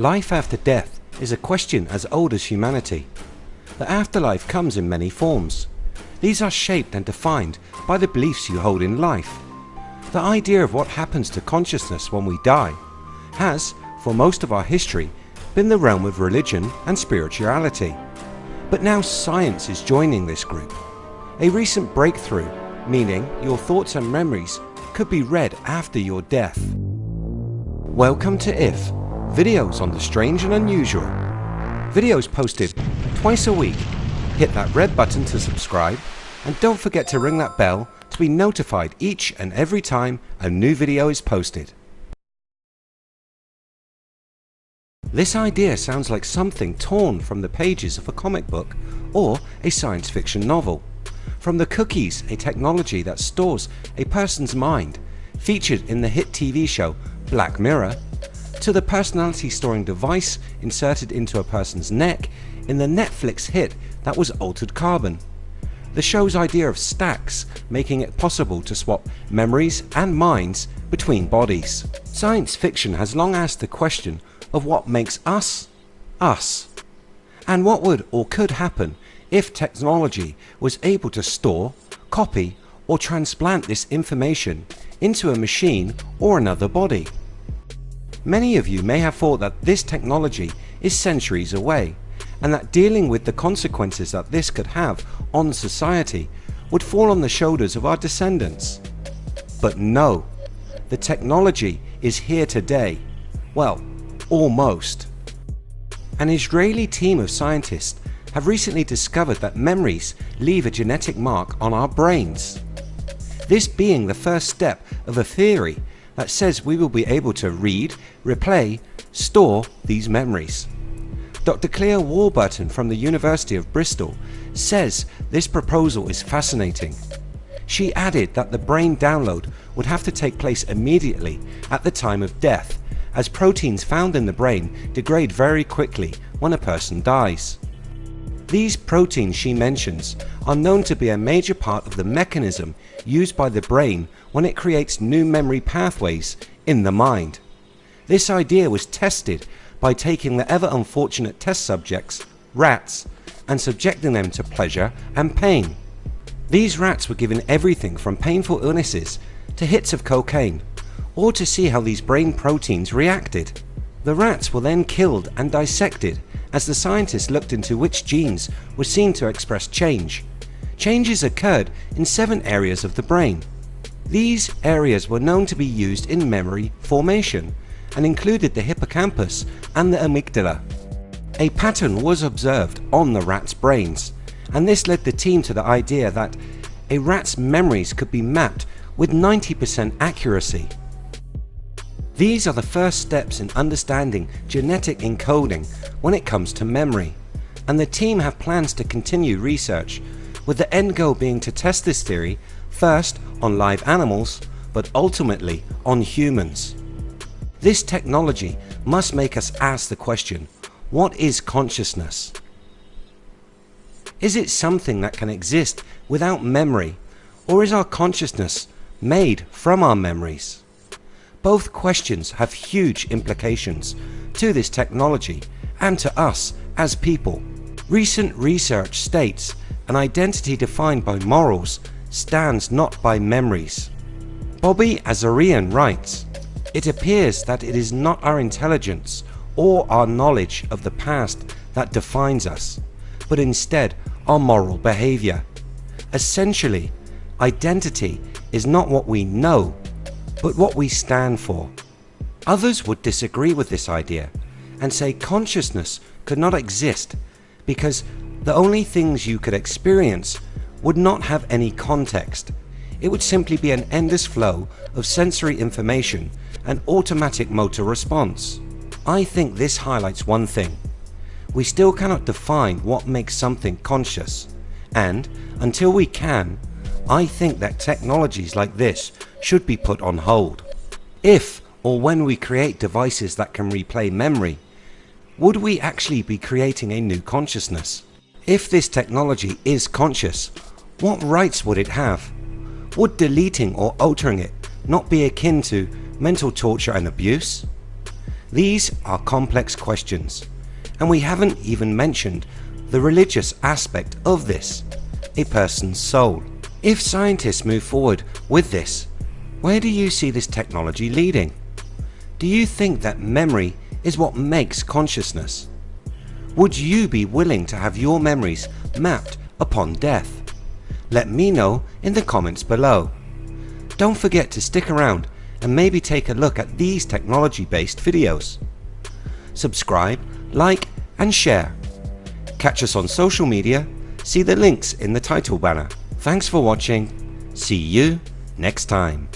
Life after death is a question as old as humanity. The afterlife comes in many forms. These are shaped and defined by the beliefs you hold in life. The idea of what happens to consciousness when we die has, for most of our history, been the realm of religion and spirituality. But now science is joining this group. A recent breakthrough, meaning your thoughts and memories could be read after your death. Welcome to IF, videos on the strange and unusual. Videos posted twice a week. Hit that red button to subscribe and don't forget to ring that bell to be notified each and every time a new video is posted. This idea sounds like something torn from the pages of a comic book or a science fiction novel. From the cookies, a technology that stores a person's mind, featured in the hit TV show Black Mirror, to the personality storing device inserted into a person's neck in the Netflix hit that was Altered Carbon. The show's idea of stacks making it possible to swap memories and minds between bodies. Science fiction has long asked the question of what makes us, us. And what would or could happen if technology was able to store, copy or transplant this information into a machine or another body. Many of you may have thought that this technology is centuries away and that dealing with the consequences that this could have on society would fall on the shoulders of our descendants. But no, the technology is here today. Well, almost. An Israeli team of scientists have recently discovered that memories leave a genetic mark on our brains. This being the first step of a theory that says we will be able to read, replay, store these memories. Dr Claire Warburton from the University of Bristol says this proposal is fascinating. She added that the brain download would have to take place immediately at the time of death as proteins found in the brain degrade very quickly when a person dies. These proteins she mentions are known to be a major part of the mechanism used by the brain when it creates new memory pathways in the mind. This idea was tested by taking the ever unfortunate test subjects, rats, and subjecting them to pleasure and pain. These rats were given everything from painful illnesses to hits of cocaine or to see how these brain proteins reacted. The rats were then killed and dissected as the scientists looked into which genes were seen to express change. Changes occurred in seven areas of the brain. These areas were known to be used in memory formation and included the hippocampus and the amygdala. A pattern was observed on the rats brains and this led the team to the idea that a rat's memories could be mapped with 90% accuracy. These are the first steps in understanding genetic encoding when it comes to memory and the team have plans to continue research with the end goal being to test this theory first on live animals but ultimately on humans. This technology must make us ask the question what is consciousness? Is it something that can exist without memory or is our consciousness made from our memories? Both questions have huge implications to this technology and to us as people. Recent research states an identity defined by morals stands not by memories. Bobby Azarian writes, It appears that it is not our intelligence or our knowledge of the past that defines us, but instead our moral behaviour. Essentially, identity is not what we know but what we stand for. Others would disagree with this idea and say consciousness could not exist because the only things you could experience would not have any context. It would simply be an endless flow of sensory information and automatic motor response. I think this highlights one thing. We still cannot define what makes something conscious and until we can I think that technologies like this should be put on hold. If or when we create devices that can replay memory, would we actually be creating a new consciousness? If this technology is conscious, what rights would it have? Would deleting or altering it not be akin to mental torture and abuse? These are complex questions and we haven't even mentioned the religious aspect of this, a person's soul. If scientists move forward with this, where do you see this technology leading? Do you think that memory is what makes consciousness? Would you be willing to have your memories mapped upon death? Let me know in the comments below. Don't forget to stick around and maybe take a look at these technology based videos. Subscribe, like and share. Catch us on social media, see the links in the title banner. Thanks for watching, see you next time.